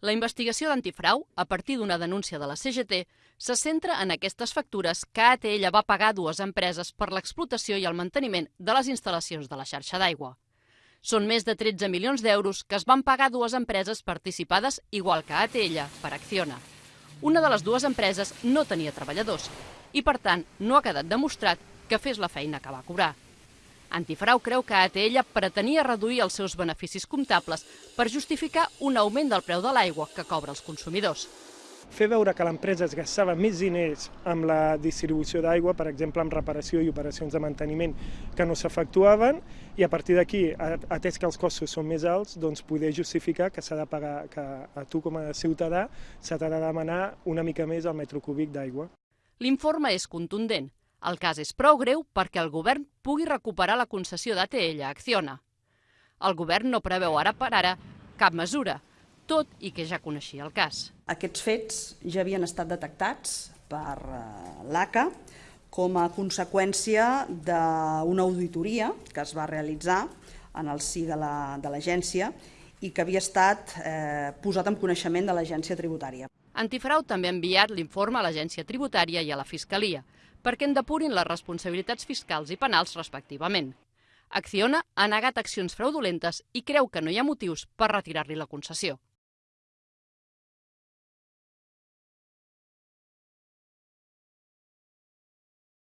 La investigació d'antifrau, a partir d'una denúncia de la CGT, se centra en aquestes factures que ATL va pagar dues empreses per l'explotació i el manteniment de les instal·lacions de la xarxa d'aigua. Són més de 13 milions d'euros que es van pagar dues empreses participades, igual que ATL, per Acciona. Una de les dues empreses no tenia treballadors i, per tant, no ha quedat demostrat que fes la feina que va cobrar. Antifrau creu que ATL pretenia reduir els seus beneficis comptables per justificar un augment del preu de l'aigua que cobra els consumidors. Fer veure que l'empresa es gastava més diners amb la distribució d'aigua, per exemple, amb reparació i operacions de manteniment que no s'efectuaven, i a partir d'aquí, atès que els costos són més alts, doncs poder justificar que s'ha de pagar, que a tu com a ciutadà s'ha de demanar una mica més al metro cúbic d'aigua. L'informe és contundent. El cas és prou greu perquè el govern pugui recuperar la concessió d'ATL a Acciona. El govern no preveu ara per ara cap mesura, tot i que ja coneixia el cas. Aquests fets ja havien estat detectats per eh, l'ACA com a conseqüència d'una auditoria que es va realitzar en el si de l'agència la, i que havia estat eh, posat en coneixement de l'agència tributària. Antifrau també ha enviat l'informe a l'agència tributària i a la Fiscalia, perquè en depurin les responsabilitats fiscals i penals respectivament. Acciona ha negat accions fraudulentes i creu que no hi ha motius per retirar-li la concessió.